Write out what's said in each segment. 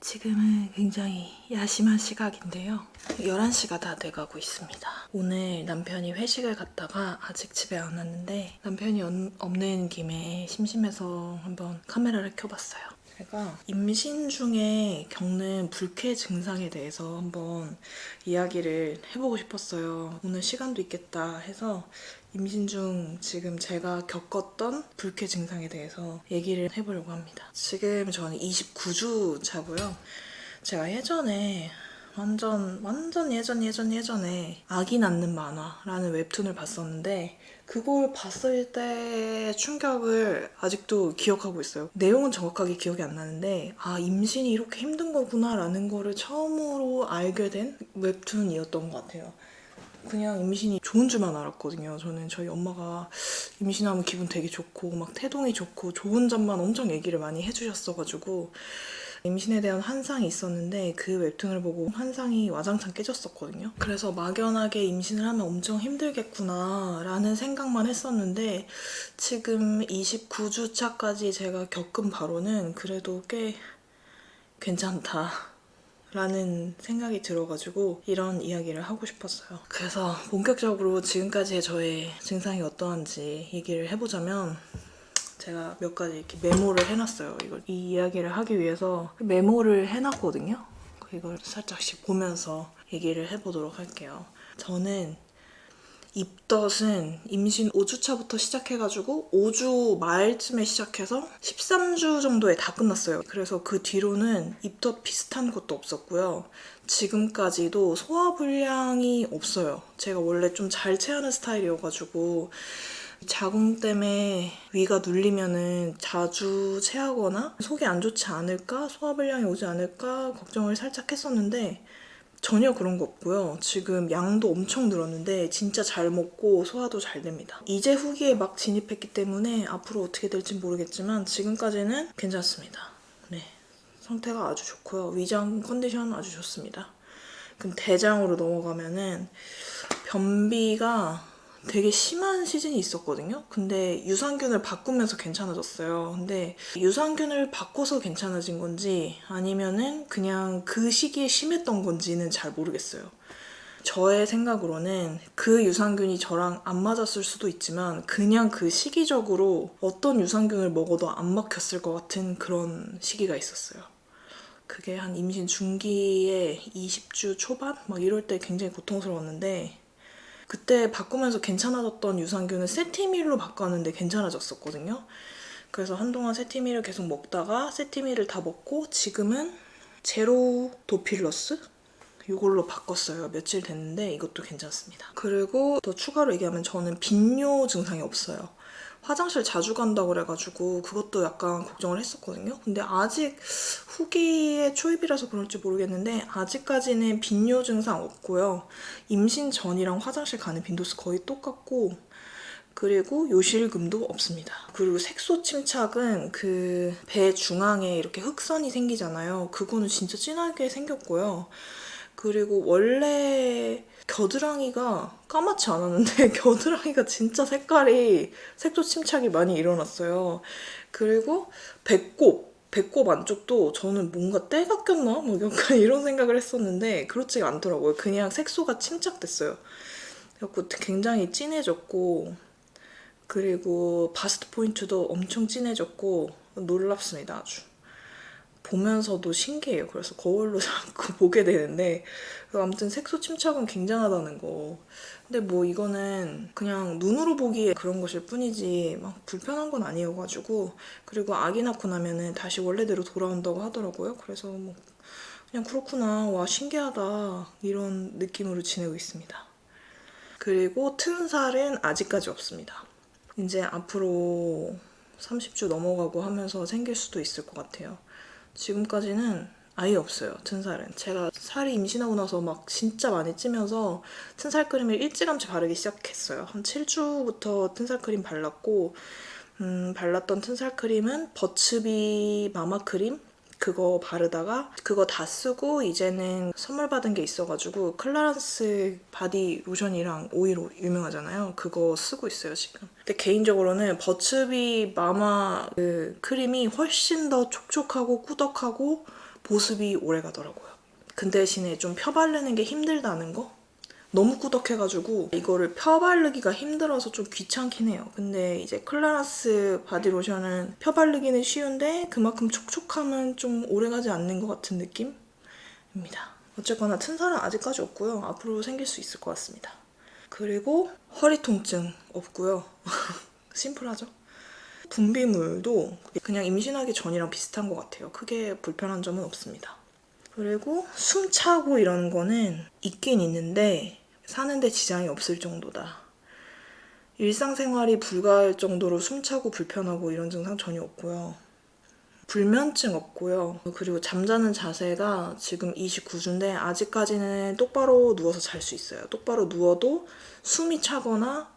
지금은 굉장히 야심한 시각인데요. 11시가 다 돼가고 있습니다. 오늘 남편이 회식을 갔다가 아직 집에 안 왔는데 남편이 없- 없는 김에 심심해서 한번 카메라를 켜봤어요. 제가 임신 중에 겪는 불쾌 증상에 대해서 한번 이야기를 해보고 싶었어요. 오늘 시간도 있겠다 해서 임신 중 지금 제가 겪었던 불쾌 증상에 대해서 얘기를 해보려고 합니다. 지금 저는 29주 차고요. 제가 예전에 완전 완전 예전 예전 예전에 아기 낳는 만화라는 웹툰을 봤었는데 그걸 봤을 때 충격을 아직도 기억하고 있어요. 내용은 정확하게 기억이 안 나는데 아 임신이 이렇게 힘든 거구나 라는 거를 처음으로 알게 된 웹툰이었던 것 같아요. 그냥 임신이 좋은 줄만 알았거든요. 저는 저희 엄마가 임신하면 기분 되게 좋고 막 태동이 좋고 좋은 점만 엄청 얘기를 많이 해주셨어가지고 임신에 대한 환상이 있었는데 그 웹툰을 보고 환상이 와장창 깨졌었거든요. 그래서 막연하게 임신을 하면 엄청 힘들겠구나 라는 생각만 했었는데 지금 29주 차까지 제가 겪은 바로는 그래도 꽤 괜찮다. 라는 생각이 들어가지고 이런 이야기를 하고 싶었어요. 그래서 본격적으로 지금까지의 저의 증상이 어떠한지 얘기를 해보자면 제가 몇 가지 이렇게 메모를 해놨어요. 이걸 이 이야기를 하기 위해서 메모를 해놨거든요. 이걸 살짝씩 보면서 얘기를 해보도록 할게요. 저는 입덧은 임신 5주차부터 시작해가지고 5주 말쯤에 시작해서 13주 정도에 다 끝났어요. 그래서 그 뒤로는 입덧 비슷한 것도 없었고요. 지금까지도 소화불량이 없어요. 제가 원래 좀 잘 체하는 스타일이어가지고 자궁 때문에 위가 눌리면은 자주 체하거나 속이 안 좋지 않을까 소화불량이 오지 않을까 걱정을 살짝 했었는데 전혀 그런 거 없고요. 지금 양도 엄청 늘었는데 진짜 잘 먹고 소화도 잘 됩니다. 이제 후기에 막 진입했기 때문에 앞으로 어떻게 될지 모르겠지만 지금까지는 괜찮습니다. 네. 상태가 아주 좋고요. 위장 컨디션 아주 좋습니다. 그럼 대장으로 넘어가면은 변비가 되게 심한 시즌이 있었거든요. 근데 유산균을 바꾸면서 괜찮아졌어요. 근데 유산균을 바꿔서 괜찮아진 건지 아니면은 그냥 그 시기에 심했던 건지는 잘 모르겠어요. 저의 생각으로는 그 유산균이 저랑 안 맞았을 수도 있지만 그냥 그 시기적으로 어떤 유산균을 먹어도 안 먹혔을 것 같은 그런 시기가 있었어요. 그게 한 임신 중기에 20주 초반? 막 이럴 때 굉장히 고통스러웠는데 그때 바꾸면서 괜찮아졌던 유산균을 세티밀로 바꿨는데 괜찮아졌었거든요. 그래서 한동안 세티밀을 계속 먹다가 세티밀을 다 먹고 지금은 제로 도필러스? 이걸로 바꿨어요. 며칠 됐는데 이것도 괜찮습니다. 그리고 더 추가로 얘기하면 저는 빈뇨 증상이 없어요. 화장실 자주 간다고 그래가지고 그것도 약간 걱정을 했었거든요. 근데 아직 후기의 초입이라서 그럴지 모르겠는데 아직까지는 빈뇨 증상 없고요. 임신 전이랑 화장실 가는 빈도수 거의 똑같고 그리고 요실금도 없습니다. 그리고 색소 침착은 그 배 중앙에 이렇게 흑선이 생기잖아요. 그거는 진짜 진하게 생겼고요. 그리고 원래 겨드랑이가 까맣지 않았는데 겨드랑이가 진짜 색깔이 색소 침착이 많이 일어났어요. 그리고 배꼽 배꼽 안쪽도 저는 뭔가 때가 꼈나? 뭐 약간 이런 생각을 했었는데 그렇지가 않더라고요. 그냥 색소가 침착됐어요. 그래갖고 굉장히 진해졌고 그리고 바스트 포인트도 엄청 진해졌고 놀랍습니다 아주. 보면서도 신기해요. 그래서 거울로 자꾸 보게 되는데 아무튼 색소 침착은 굉장하다는 거. 근데 뭐 이거는 그냥 눈으로 보기에 그런 것일 뿐이지 막 불편한 건 아니어가지고 그리고 아기 낳고 나면은 다시 원래대로 돌아온다고 하더라고요. 그래서 뭐 그냥 그렇구나 와 신기하다 이런 느낌으로 지내고 있습니다. 그리고 튼살은 아직까지 없습니다. 이제 앞으로 30주 넘어가고 하면서 생길 수도 있을 것 같아요. 지금까지는 아예 없어요, 튼살은. 제가 살이 임신하고 나서 막 진짜 많이 찌면서 튼살 크림을 일찌감치 바르기 시작했어요. 한 7주부터 튼살 크림 발랐고 음, 발랐던 튼살 크림은 버츠비 마마 크림 그거 바르다가 그거 다 쓰고 이제는 선물 받은 게 있어가지고 클라란스 바디 로션이랑 오일로 유명하잖아요. 그거 쓰고 있어요 지금. 근데 개인적으로는 버츠비 마마 그 크림이 훨씬 더 촉촉하고 꾸덕하고 보습이 오래 가더라고요. 그 대신에 좀 펴바르는 게 힘들다는 거? 너무 꾸덕해가지고 이거를 펴바르기가 힘들어서 좀 귀찮긴 해요. 근데 이제 클라란스 바디로션은 펴바르기는 쉬운데 그만큼 촉촉함은 좀 오래가지 않는 것 같은 느낌입니다. 어쨌거나 튼살은 아직까지 없고요. 앞으로 생길 수 있을 것 같습니다. 그리고 허리 통증 없고요. 심플하죠? 분비물도 그냥 임신하기 전이랑 비슷한 것 같아요. 크게 불편한 점은 없습니다. 그리고 숨 차고 이런 거는 있긴 있는데 사는데 지장이 없을 정도다. 일상생활이 불가할 정도로 숨차고 불편하고 이런 증상 전혀 없고요. 불면증 없고요. 그리고 잠자는 자세가 지금 29주인데 아직까지는 똑바로 누워서 잘 수 있어요. 똑바로 누워도 숨이 차거나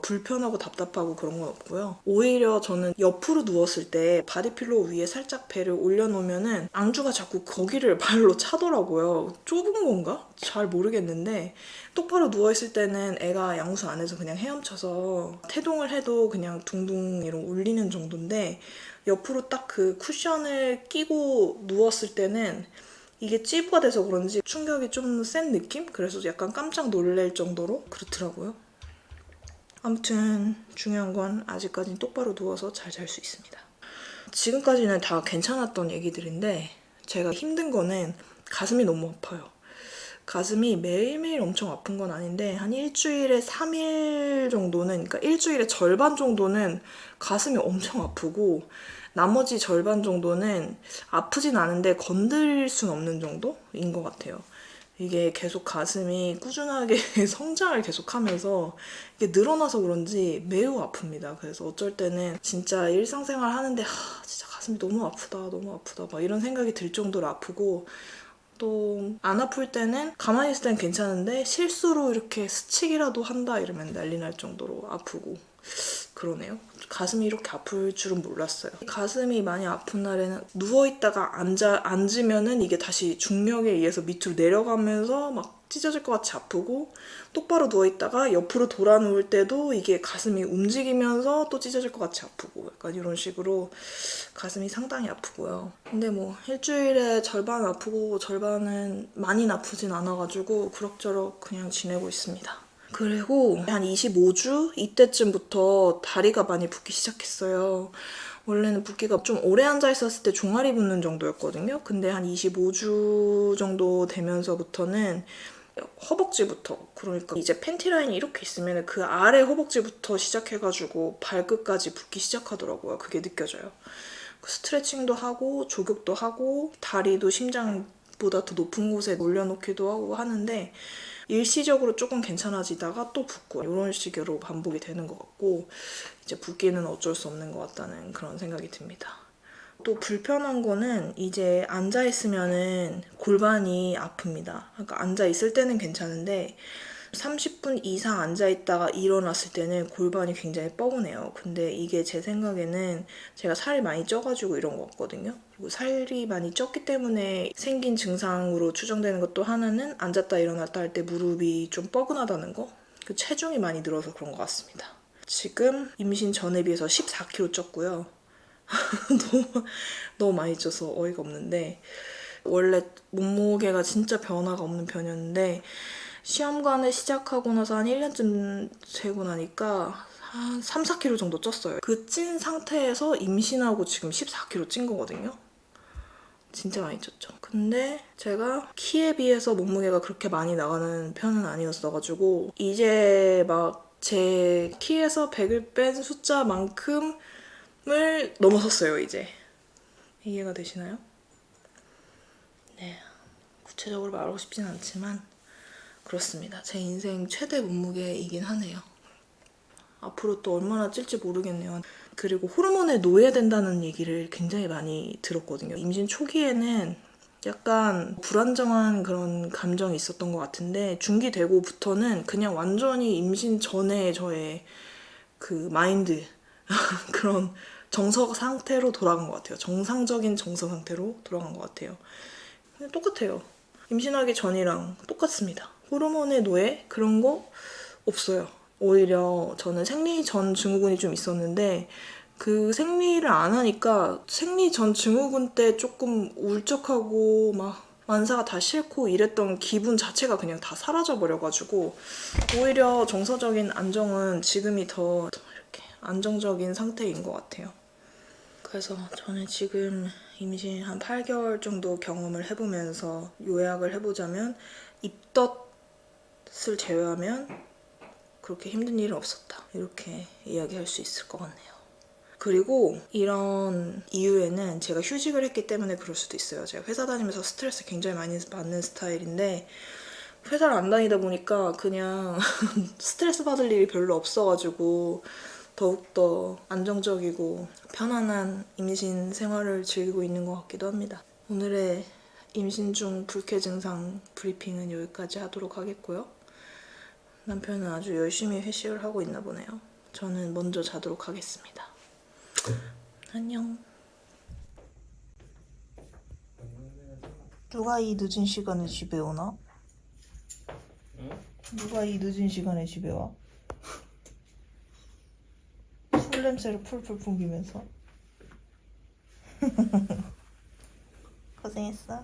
불편하고 답답하고 그런 건 없고요. 오히려 저는 옆으로 누웠을 때 바디필로 위에 살짝 배를 올려놓으면은 안주가 자꾸 거기를 발로 차더라고요. 좁은 건가? 잘 모르겠는데 똑바로 누워있을 때는 애가 양수 안에서 그냥 헤엄쳐서 태동을 해도 그냥 둥둥 이런 울리는 정도인데 옆으로 딱 그 쿠션을 끼고 누웠을 때는 이게 찌부가 돼서 그런지 충격이 좀 센 느낌? 그래서 약간 깜짝 놀랄 정도로 그렇더라고요. 아무튼 중요한 건 아직까지는 똑바로 누워서 잘 잘 수 있습니다. 지금까지는 다 괜찮았던 얘기들인데 제가 힘든 거는 가슴이 너무 아파요. 가슴이 매일매일 엄청 아픈 건 아닌데 한 일주일에 3일 정도는 그러니까 일주일에 절반 정도는 가슴이 엄청 아프고 나머지 절반 정도는 아프진 않은데 건드릴 순 없는 정도인 것 같아요. 이게 계속 가슴이 꾸준하게 성장을 계속하면서 이게 늘어나서 그런지 매우 아픕니다. 그래서 어쩔 때는 진짜 일상생활 하는데 하, 진짜 가슴이 너무 아프다, 너무 아프다 막 이런 생각이 들 정도로 아프고 또 안 아플 때는 가만히 있을 땐 괜찮은데 실수로 이렇게 스치기라도 한다 이러면 난리 날 정도로 아프고 그러네요. 가슴이 이렇게 아플 줄은 몰랐어요. 가슴이 많이 아픈 날에는 누워있다가 앉아, 앉으면은 이게 다시 중력에 의해서 밑으로 내려가면서 막 찢어질 것 같이 아프고 똑바로 누워있다가 옆으로 돌아 누울 때도 이게 가슴이 움직이면서 또 찢어질 것 같이 아프고 약간 이런 식으로 가슴이 상당히 아프고요. 근데 뭐 일주일에 절반 아프고 절반은 많이 아프진 않아가지고 그럭저럭 그냥 지내고 있습니다. 그리고 한 25주 이때쯤부터 다리가 많이 붓기 시작했어요. 원래는 붓기가 좀 오래 앉아 있었을 때 종아리 붓는 정도였거든요. 근데 한 25주 정도 되면서부터는 허벅지부터 그러니까 이제 팬티 라인이 이렇게 있으면 그 아래 허벅지부터 시작해가지고 발끝까지 붓기 시작하더라고요. 그게 느껴져요. 스트레칭도 하고 조격도 하고 다리도 심장보다 더 높은 곳에 올려놓기도 하고 하는데 일시적으로 조금 괜찮아지다가 또 붓고 이런 식으로 반복이 되는 것 같고 이제 붓기는 어쩔 수 없는 것 같다는 그런 생각이 듭니다. 또 불편한 거는 이제 앉아있으면은 골반이 아픕니다. 그러니까 앉아있을 때는 괜찮은데 30분 이상 앉아있다가 일어났을 때는 골반이 굉장히 뻐근해요. 근데 이게 제 생각에는 제가 살이 많이 쪄가지고 이런 것 같거든요. 그리고 살이 많이 쪘기 때문에 생긴 증상으로 추정되는 것도 하나는 앉았다 일어났다 할 때 무릎이 좀 뻐근하다는 거? 그 체중이 많이 늘어서 그런 것 같습니다. 지금 임신 전에 비해서 14kg 쪘고요. 너무, 너무 많이 쪄서 어이가 없는데 원래 몸무게가 진짜 변화가 없는 편이었는데 시험관을 시작하고 나서 한 1년쯤 되고 나니까 한 3, 4kg 정도 쪘어요. 그 찐 상태에서 임신하고 지금 14kg 찐 거거든요. 진짜 많이 쪘죠. 근데 제가 키에 비해서 몸무게가 그렇게 많이 나가는 편은 아니었어가지고 이제 막 제 키에서 100을 뺀 숫자만큼을 넘어섰어요, 이제. 이해가 되시나요? 네. 구체적으로 말하고 싶진 않지만 그렇습니다. 제 인생 최대 몸무게이긴 하네요. 앞으로 또 얼마나 찔지 모르겠네요. 그리고 호르몬에 노예된다는 얘기를 굉장히 많이 들었거든요. 임신 초기에는 약간 불안정한 그런 감정이 있었던 것 같은데 중기 되고부터는 그냥 완전히 임신 전에 저의 그 마인드 그런 정서 상태로 돌아간 것 같아요. 정상적인 정서 상태로 돌아간 것 같아요. 똑같아요. 임신하기 전이랑 똑같습니다. 호르몬의 노예 그런 거 없어요. 오히려 저는 생리 전 증후군이 좀 있었는데 그 생리를 안 하니까 생리 전 증후군 때 조금 울적하고 막 만사가 다 싫고 이랬던 기분 자체가 그냥 다 사라져 버려가지고 오히려 정서적인 안정은 지금이 더, 더 이렇게 안정적인 상태인 것 같아요. 그래서 저는 지금 임신 한 8개월 정도 경험을 해보면서 요약을 해보자면 입덧 을 제외하면 그렇게 힘든 일은 없었다. 이렇게 이야기할 수 있을 것 같네요. 그리고 이런 이유에는 제가 휴직을 했기 때문에 그럴 수도 있어요. 제가 회사 다니면서 스트레스 굉장히 많이 받는 스타일인데 회사를 안 다니다 보니까 그냥 스트레스 받을 일이 별로 없어가지고 더욱더 안정적이고 편안한 임신 생활을 즐기고 있는 것 같기도 합니다. 오늘의 임신 중 불쾌 증상 브리핑은 여기까지 하도록 하겠고요. 남편은 아주 열심히 회식을 하고 있나 보네요. 저는 먼저 자도록 하겠습니다. 안녕. 누가 이 늦은 시간에 집에 오나? 누가 이 늦은 시간에 집에 와? 술 냄새를 풀풀 풍기면서 고생했어.